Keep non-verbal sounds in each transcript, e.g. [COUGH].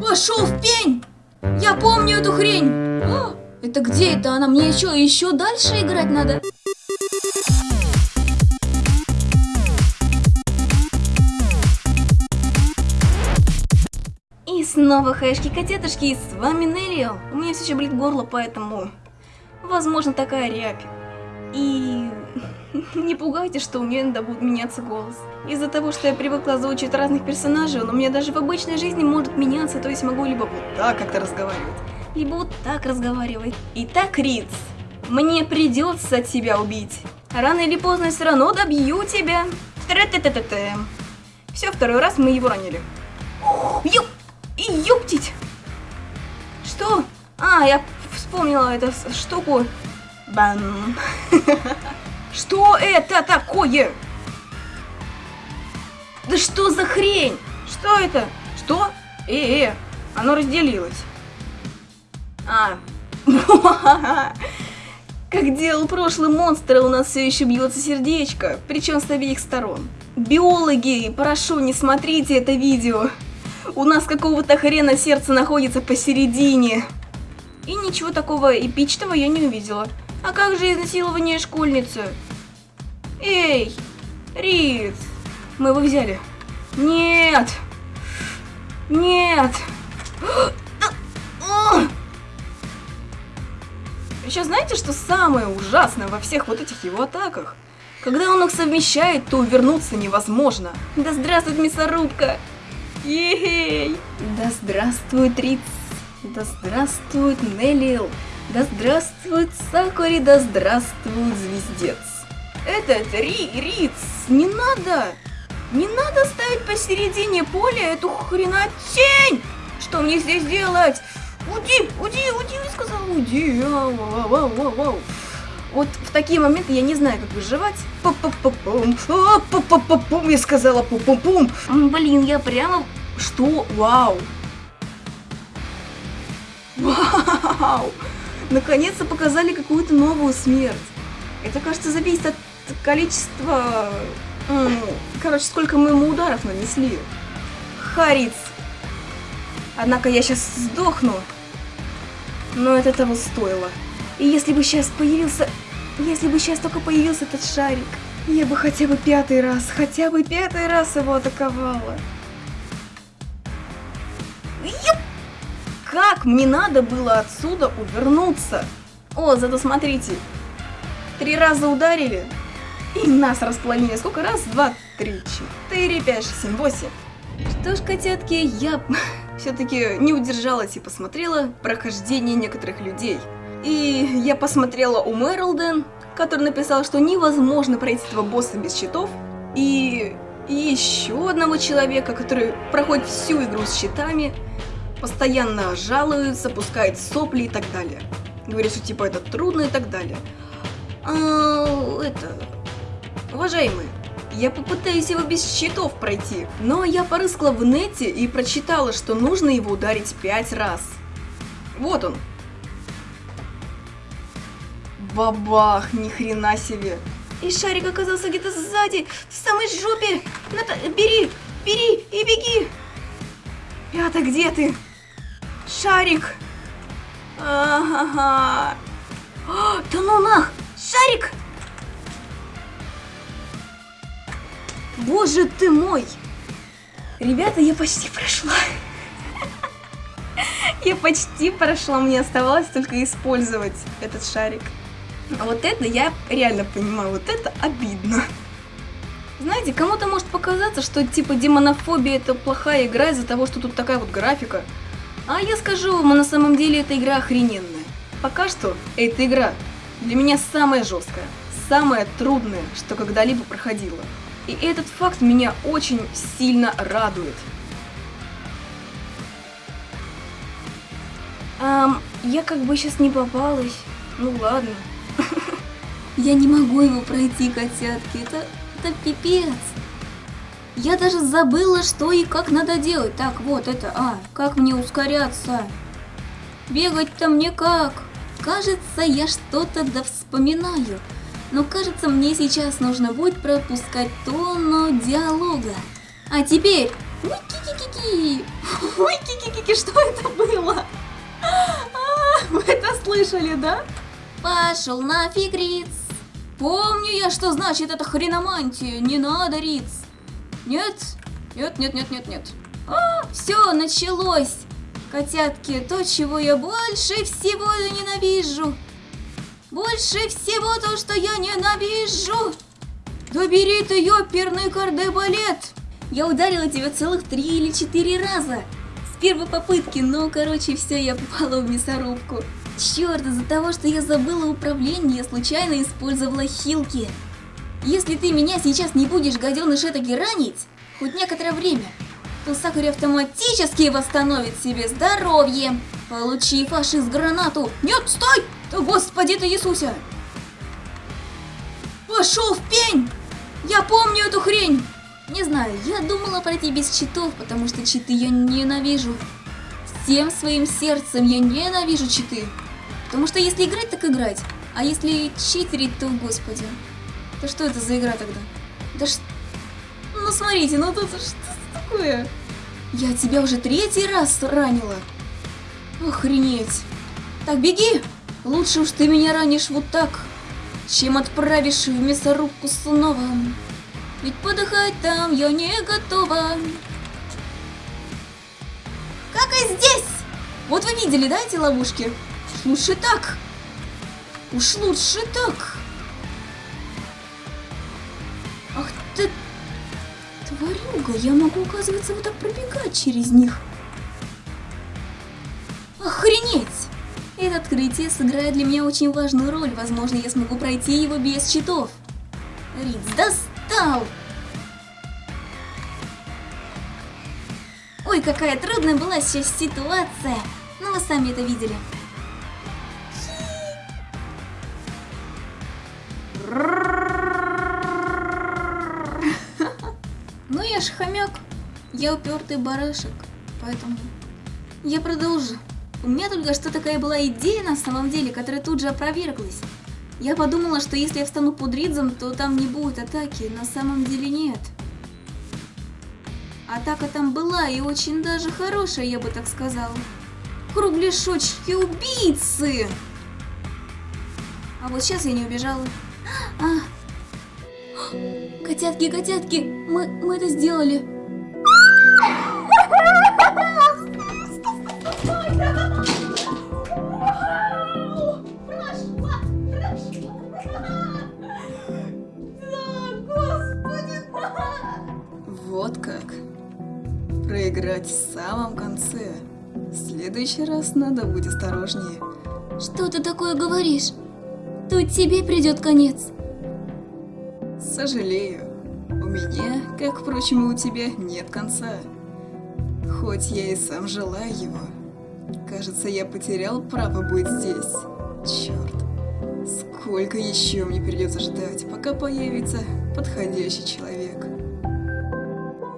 Пошел в пень! Я помню эту хрень! А, это где это она? Мне еще, еще дальше играть надо? И снова хэшки-котятушки, и с вами Нелли. У меня все еще болит горло, поэтому... Возможно, такая рябь. И... [LAUGHS] Не пугайте, что у меня иногда будет меняться голос. Из-за того, что я привыкла озвучивать разных персонажей, он у меня даже в обычной жизни может меняться, то есть могу либо вот так как-то разговаривать, либо вот так разговаривать. Итак, Риц, мне придется тебя убить. Рано или поздно я все равно добью тебя. Тре-те-те-те-те. Все, второй раз мы его ранили. Ёп! И ёптить! Что? А, я вспомнила эту штуку. Бам. [LAUGHS] Что это такое? Да что за хрень? Что это? Что? Э, э, оно разделилось. А. [LAUGHS] Как делал прошлый монстр, у нас все еще бьется сердечко, причем с обеих сторон. Биологи, прошу, не смотрите это видео. У нас какого-то хрена сердце находится посередине. И ничего такого эпичного я не увидела. А как же изнасилование школьницы? Эй, Риц, мы его взяли. Нет, нет. [GASPS] Еще знаете, что самое ужасное во всех вот этих его атаках? Когда он их совмещает, то увернуться невозможно. Да здравствует мясорубка! Ей! Да здравствует Риц! Да здравствует Неллил! Да здравствует Сакури, да здравствует Звездец. Этот Ри, Риц, не надо! Не надо ставить посередине поля эту хренотень! Что мне здесь делать? Уди, уди, уди, сказал, уди. Вау, вау, вау, вау, вау. Вот в такие моменты я не знаю, как выживать. Пу-пу-пу-пум, пу-пу-пу-пум, я сказала пу-пум-пум. Блин, я прямо... Что? Вау. Вау. Наконец-то показали какую-то новую смерть. Это, кажется, зависит от количества... Короче, сколько мы ему ударов нанесли. Хариц. Однако я сейчас сдохну. Но это того стоило. И если бы сейчас появился... Если бы сейчас только появился этот шарик, я бы хотя бы пятый раз, хотя бы пятый раз его атаковала. Как мне надо было отсюда увернуться? О, зато смотрите. Три раза ударили, и нас распланили. Сколько раз? Два, три, четыре, пять, шесть, семь, восемь. Что ж, котятки, я [LAUGHS] все-таки не удержалась и посмотрела прохождение некоторых людей. И я посмотрела у Мерлден, который написал, что невозможно пройти этого босса без щитов. И еще одного человека, который проходит всю игру с щитами постоянно жалуются, пускают сопли и так далее. Говорят, что типа это трудно и так далее. А, это... Уважаемые, я попытаюсь его без щитов пройти, но я порыскала в нете и прочитала, что нужно его ударить пять раз. Вот он. Бабах, ни хрена себе. И шарик оказался где-то сзади, в самой жопе. Ната, бери, бери и беги. Пята, где ты? Шарик! Ага. Да ну нах! Шарик! Боже ты мой! Ребята, я почти прошла. [LAUGHS] Я почти прошла, мне оставалось только использовать этот шарик. А вот это я реально понимаю, вот это обидно. Знаете, кому-то может показаться, что типа демонофобия это плохая игра из-за того, что тут такая вот графика. А я скажу вам, на самом деле эта игра охрененная. Пока что эта игра для меня самая жесткая, самая трудная, что когда-либо проходила. И этот факт меня очень сильно радует. Эм, я как бы сейчас не попалась. Ну ладно. [LAUGHS] Я не могу его пройти, котятки. Это, это пипец. Я даже забыла, что и как надо делать. Так, вот это, а, как мне ускоряться? Бегать-то мне как? Кажется, я что-то да вспоминаю. Но кажется, мне сейчас нужно будет пропускать тонну диалога. А теперь... Ки-ки-ки! Ой, ки-ки-ки, что это было? А, вы это слышали, да? Пошел нафиг, Риц. Помню я, что значит эта хреномантия. Не надо, Риц. Нет, нет, нет, нет, нет, нет. А, все, началось. Котятки, то, чего я больше всего ненавижу. Больше всего то, что я ненавижу. Да бери ты ёперный кардебалет. Я ударила тебя целых три или четыре раза. С первой попытки, но, короче, все, я попала в мясорубку. Черт, из-за того, что я забыла управление, я случайно использовала хилки. Если ты меня сейчас не будешь, гаденыш, этаки ранить, хоть некоторое время, то Сакури автоматически восстановит себе здоровье. Получи фашист гранату. Нет, стой! Да господи ты Иисусе! Пошел в пень! Я помню эту хрень! Не знаю, я думала пройти без читов, потому что читы я ненавижу. Всем своим сердцем я ненавижу читы. Потому что если играть, так играть. А если читерить, то господи. Да что это за игра тогда? Да что... Ну смотрите, ну тут что такое? Я тебя уже третий раз ранила. Охренеть. Так, беги! Лучше уж ты меня ранишь вот так, чем отправишь в мясорубку снова. Ведь подыхать там я не готова. Как и здесь! Вот вы видели, да, эти ловушки? Лучше так. Уж лучше так. Тварюга, я могу, оказывается, вот так пробегать через них. Охренеть! Это открытие сыграет для меня очень важную роль. Возможно, я смогу пройти его без щитов. Риц, достал! Ой, какая трудная была сейчас ситуация. Ну, вы сами это видели. Ж хомяк. Я упертый барашек. Поэтому я продолжу. У меня только что такая была идея на самом деле, которая тут же опроверглась. Я подумала, что если я встану под Ридзом, то там не будет атаки. На самом деле нет. Атака там была и очень даже хорошая, я бы так сказала. Кругляшочки убийцы! А вот сейчас я не убежала. А. Котятки, котятки, мы, мы это сделали. Вот как. Проиграть в самом конце. В следующий раз надо быть осторожнее. Что ты такое говоришь? Тут тебе придет конец. Сожалею. У меня, как, впрочем, и у тебя, нет конца. Хоть я и сам желаю его. Кажется, я потерял право быть здесь. Черт. Сколько еще мне придется ждать, пока появится подходящий человек.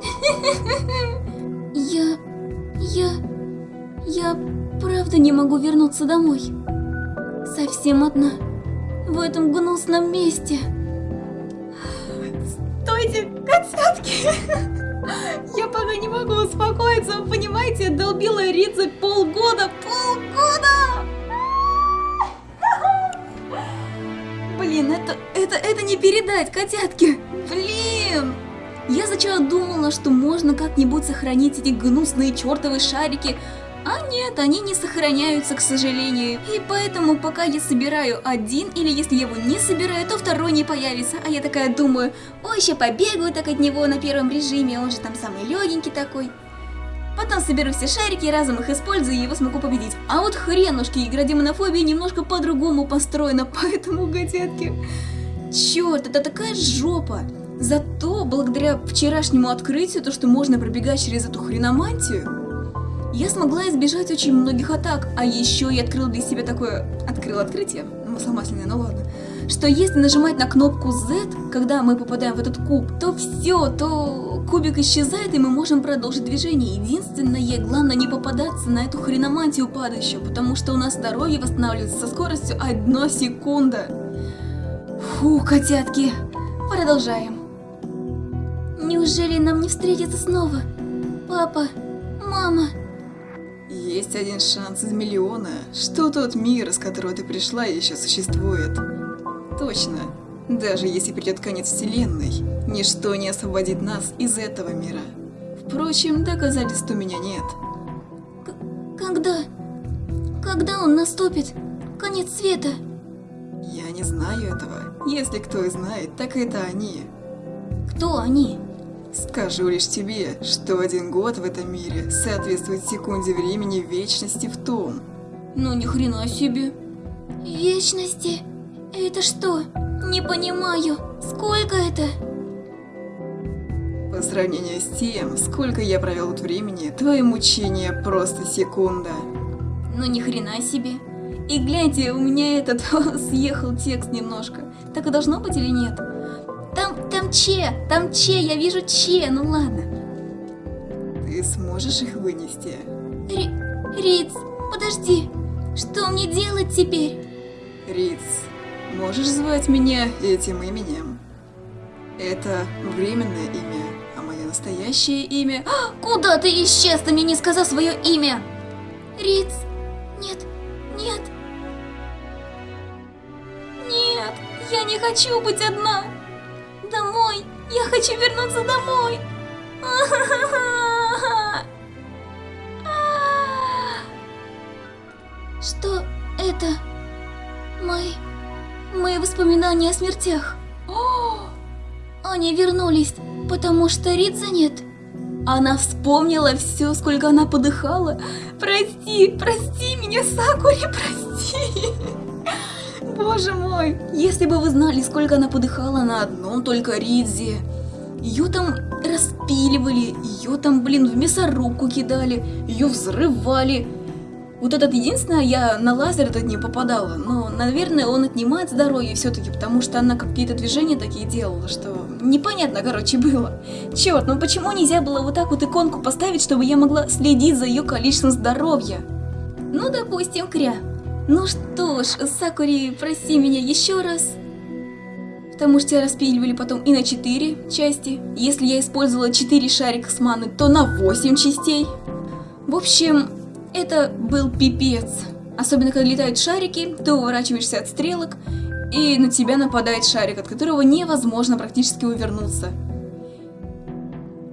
[LAUGHS] Я... я... я правда не могу вернуться домой. Совсем одна. В этом гнусном месте. Стойте, котятки! Я пока не могу успокоиться, вы понимаете, долбила Ридзе полгода, полгода! Блин, это, это, это не передать, котятки! Блин! Я сначала думала, что можно как-нибудь сохранить эти гнусные чертовы шарики, а нет, они не сохраняются, к сожалению. И поэтому, пока я собираю один, или если я его не собираю, то второй не появится. А я такая думаю, ой, еще побегаю так от него на первом режиме, он же там самый легенький такой. Потом соберу все шарики, разом их использую, и его смогу победить. А вот хренушки, игра демонофобии немножко по-другому построена, [LAUGHS] поэтому, котятки... Черт, это такая жопа. Зато, благодаря вчерашнему открытию, то, что можно пробегать через эту хреномантию, я смогла избежать очень многих атак, а еще я открыла для себя такое... Открыла открытие, масломасляное, ну ладно. Что если нажимать на кнопку Z, когда мы попадаем в этот куб, то все, то кубик исчезает, и мы можем продолжить движение. Единственное, главное не попадаться на эту хреномантию падающую, потому что у нас здоровье восстанавливается со скоростью 1 секунда. Фу, котятки, продолжаем. Неужели нам не встретиться снова? Папа, мама. Есть один шанс из миллиона, что тот мир, из которого ты пришла, еще существует. Точно. Даже если придет конец вселенной, ничто не освободит нас из этого мира. Впрочем, доказательств у меня нет. К когда? Когда он наступит? Конец света? Я не знаю этого. Если кто и знает, так это они. Кто они? Скажу лишь тебе, что один год в этом мире соответствует секунде времени вечности в том. Ну ни хрена себе. Вечности? Это что? Не понимаю. Сколько это? По сравнению с тем, сколько я провел тут времени, твои мучения просто секунда. Ну ни хрена себе. И гляньте, у меня этот [LAUGHS] съехал текст немножко. Так и должно быть или нет? Там, Че, там Че, я вижу Че, ну ладно. Ты сможешь их вынести? Ри Риц, подожди, что мне делать теперь? Риц, можешь звать меня этим именем? Это временное имя, а мое настоящее имя... А, куда ты исчез, ты мне не сказал свое имя? Риц, нет, нет. Нет, я не хочу быть одна. Домой, я хочу вернуться домой. Что это? Мои... Мои воспоминания о смертях. Они вернулись, потому что Ридза нет. Она вспомнила все, сколько она подыхала. Прости, прости меня, Сакури, прости. Боже мой, если бы вы знали, сколько она подыхала на одном только Ридзе. Ее там распиливали, ее там, блин, в мясорубку кидали, ее взрывали. Вот этот единственное, я на лазер этот не попадала, но, наверное, он отнимает здоровье все-таки, потому что она какие-то движения такие делала, что непонятно, короче, было. Черт, ну почему нельзя было вот так вот иконку поставить, чтобы я могла следить за ее количеством здоровья? Ну, допустим, кря. Ну что ж, Сакури, прости меня еще раз. Потому что тебя распиливали потом и на 4 части. Если я использовала 4 шарика с маны, то на 8 частей. В общем, это был пипец. Особенно, когда летают шарики, ты уворачиваешься от стрелок, и на тебя нападает шарик, от которого невозможно практически увернуться.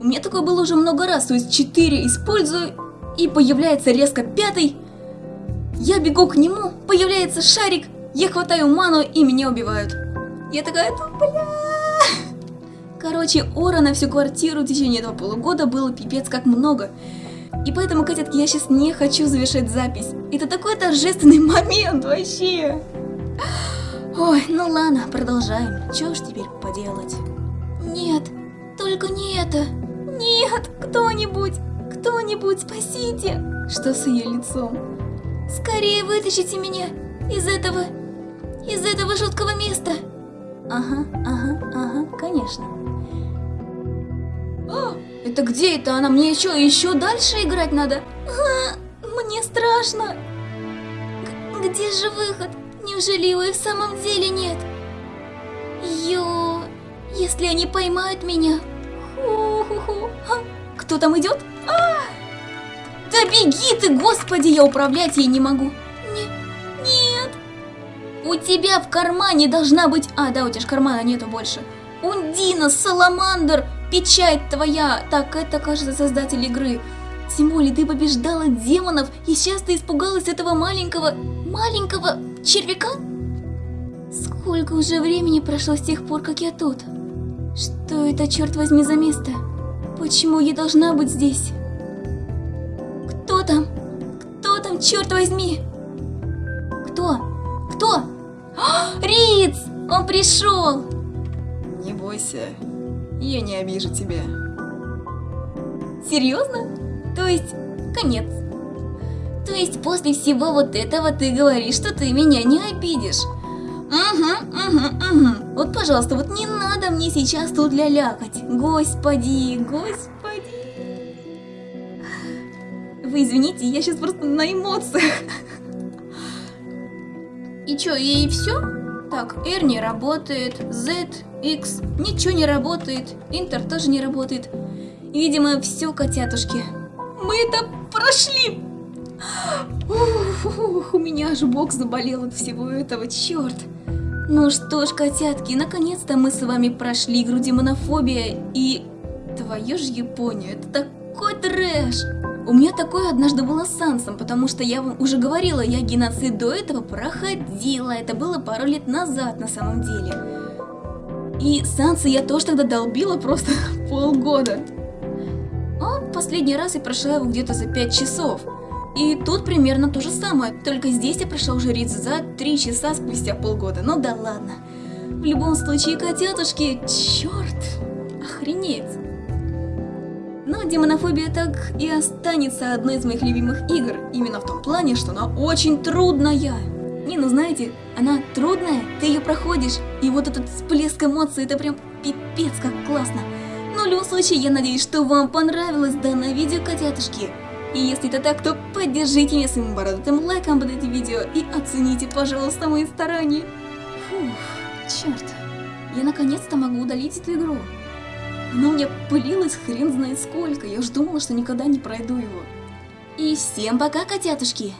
У меня такое было уже много раз, то есть 4 использую, и появляется резко пятый. Я бегу к нему, появляется шарик, я хватаю ману, и меня убивают. Я такая, бля... Короче, ора на всю квартиру в течение этого полугода было пипец как много. И поэтому, котятки, я сейчас не хочу завершать запись. Это такой торжественный [LAUGHS] момент вообще. Ой, ну ладно, продолжаем. Чё ж теперь поделать? Нет, только не это. Нет, кто-нибудь, кто-нибудь, спасите. Что с ее лицом? Скорее вытащите меня из этого, из этого жуткого места. Ага, ага, ага, конечно. О, это где это она? Мне еще, еще дальше играть надо? А, мне страшно. Г где же выход? Неужели его и в самом деле нет? Ё, если они поймают меня... Ху-ху-ху. А, кто там идет? Да беги ты, господи, я управлять ей не могу. Не, нет. У тебя в кармане должна быть... А, да, у тебя же кармана нету больше. Ундина, Саламандр, печать твоя. Так, это, кажется, создатель игры. Тем более ты побеждала демонов, и сейчас ты испугалась этого маленького, маленького червяка? Сколько уже времени прошло с тех пор, как я тут? Что это, черт возьми, за место? Почему я должна быть здесь? Кто там? Кто там, черт возьми? Кто? Кто? А, Риц! Он пришел! Не бойся, я не обижу тебя. Серьезно? То есть, конец. То есть после всего вот этого ты говоришь, что ты меня не обидишь. Угу, угу, угу. Вот, пожалуйста, вот не надо мне сейчас тут лялякать. Господи, господи. Вы извините, я сейчас просто на эмоциях. И чё, и все? Так, R не работает, Z, X, ничего не работает, Интер тоже не работает. Видимо, все, котятушки. Мы это прошли! Ух, ух, у меня аж бок заболел от всего этого, черт. Ну что ж, котятки, наконец-то мы с вами прошли игру демонофобия и... Твою ж Японию, это такой трэш! У меня такое однажды было с Сансом, потому что я вам уже говорила, я геноцид до этого проходила, это было пару лет назад на самом деле. И Санса я тоже тогда долбила просто [LAUGHS] полгода. А последний раз я прошла его где-то за 5 часов. И тут примерно то же самое, только здесь я прошла уже Ридзу за 3 часа спустя полгода. Ну да ладно. В любом случае, котятушки, черт, охренеть. Но демонофобия так и останется одной из моих любимых игр, именно в том плане, что она очень трудная. Не, ну знаете, она трудная, ты ее проходишь, и вот этот всплеск эмоций, это прям пипец как классно. Но в любом случае, я надеюсь, что вам понравилось данное видео, котятушки. И если это так, то поддержите меня своим бородатым лайком под этим видео и оцените, пожалуйста, мои старания. Фух, черт, я наконец-то могу удалить эту игру. Она у меня пылилась хрен знает сколько, я уж думала, что никогда не пройду его. И всем пока, котятушки!